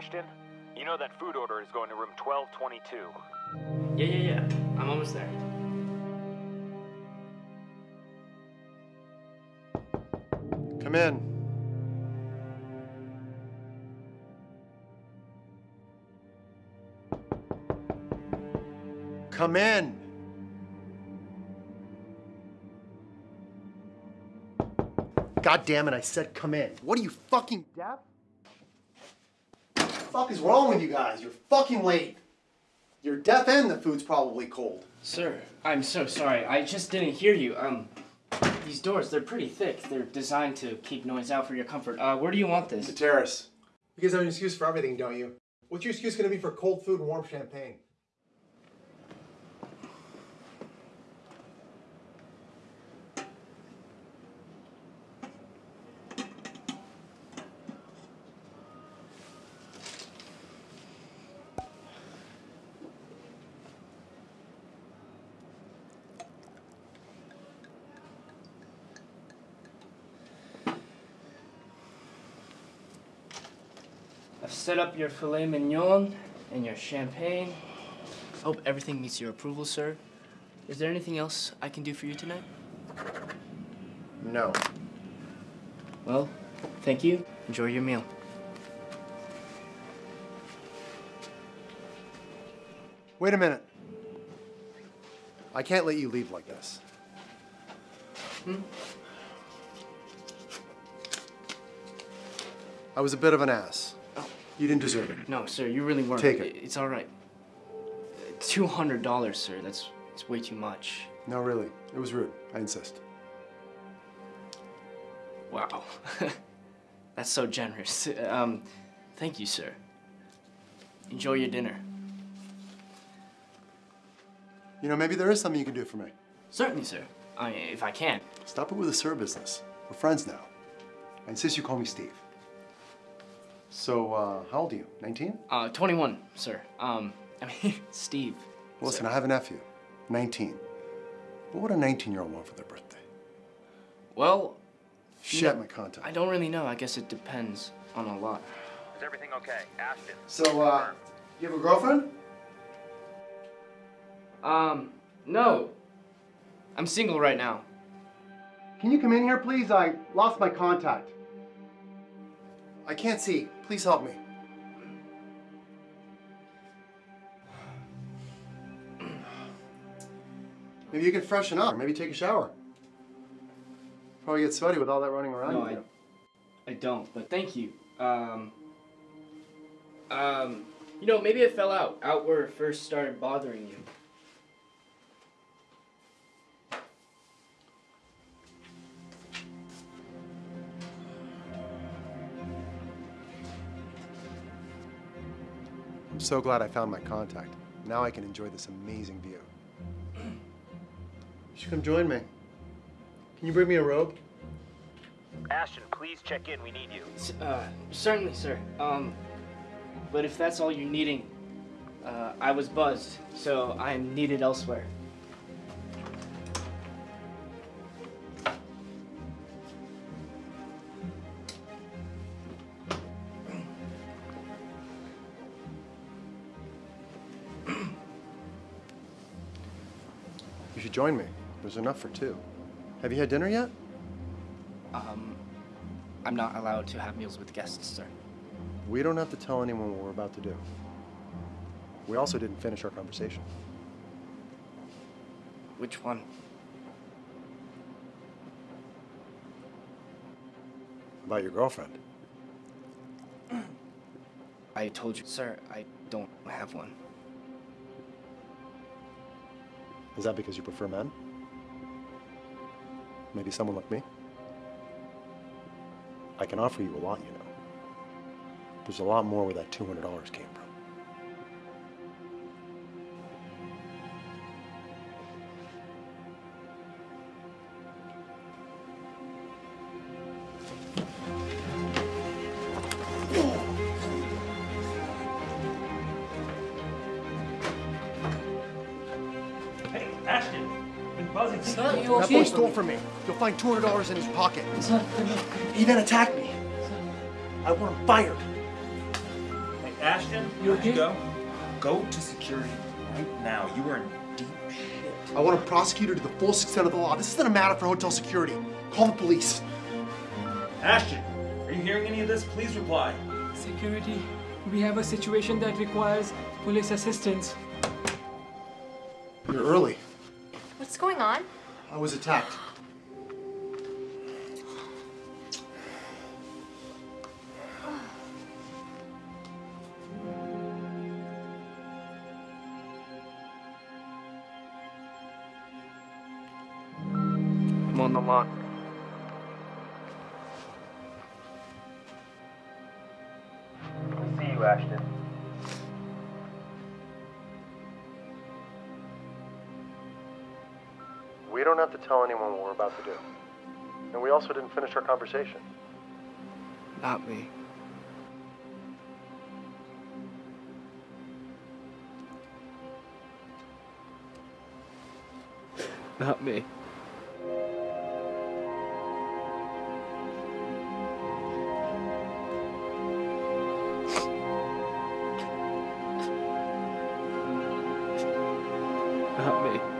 Ashton? You know that food order is going to room 1222. Yeah, yeah, yeah. I'm almost there. Come in. Come in. God damn it, I said come in. What are you fucking deaf? What the fuck is wrong with you guys? You're fucking late. You're deaf and the food's probably cold. Sir, I'm so sorry. I just didn't hear you. Um, these doors, they're pretty thick. They're designed to keep noise out for your comfort. Uh, where do you want this? The this? terrace. You guys have an excuse for everything, don't you? What's your excuse gonna be for cold food and warm champagne? Set up your filet mignon and your champagne. Hope everything meets your approval, sir. Is there anything else I can do for you tonight? No. Well, thank you. Enjoy your meal. Wait a minute. I can't let you leave like this. Hmm? I was a bit of an ass. You didn't deserve it. No, sir, you really weren't. Take it. It's all right. Two hundred dollars, sir. That's it's way too much. No, really. It was rude. I insist. Wow, that's so generous. Um, thank you, sir. Enjoy your dinner. You know, maybe there is something you can do for me. Certainly, sir. I if I can. Stop it with the sir business. We're friends now. I insist you call me Steve. So, uh, how old are you? 19? Uh, twenty-one, sir. Um, I mean, Steve. Listen, I have a nephew, 19. What would a 19 year old want for their birthday? Well, Shit, No, my contact. I don't really know. I guess it depends on a lot. Is everything okay? Ashton. So, uh, you have a girlfriend? Um, no. I'm single right now. Can you come in here, please? I lost my contact. I can't see. Please help me. Maybe you can freshen up. Maybe take a shower. Probably get sweaty with all that running around. No, I. I don't. But thank you. Um, um, you know, maybe it fell out out where it first started bothering you. I'm so glad I found my contact. Now I can enjoy this amazing view. You should come join me. Can you bring me a robe? Ashton, please check in. We need you. S- Uh, certainly, sir. Um, but if that's all you're needing, uh, I was buzzed, so I am needed elsewhere. You should join me. There's enough for two. Have you had dinner yet? Um, I'm not allowed to have meals with guests, sir. We don't have to tell anyone what we're about to do. We also didn't finish our conversation. Which one? About your girlfriend. I told you, sir, I don't have one. Is that because you prefer men? Maybe someone like me? I can offer you a lot, you know. There's a lot more where that $200 came from. Hey, Ashton, been buzzing. Son, you That boy stole from me. You'll find $200 in his pocket. Son, He then attacked me. I want him fired. Hey, Ashton, You where'd you okay? go? Go to security right now. You are in deep shit. I want a prosecutor to the full extent of the law. This isn't a matter for hotel security. Call the police. Ashton, are you hearing any of this? Please reply. Security, we have a situation that requires police assistance. You're early. What's going on? I was attacked. I'm on the lot. We don't have to tell anyone what we're about to do. And we also didn't finish our conversation. Not me. Not me. Not me.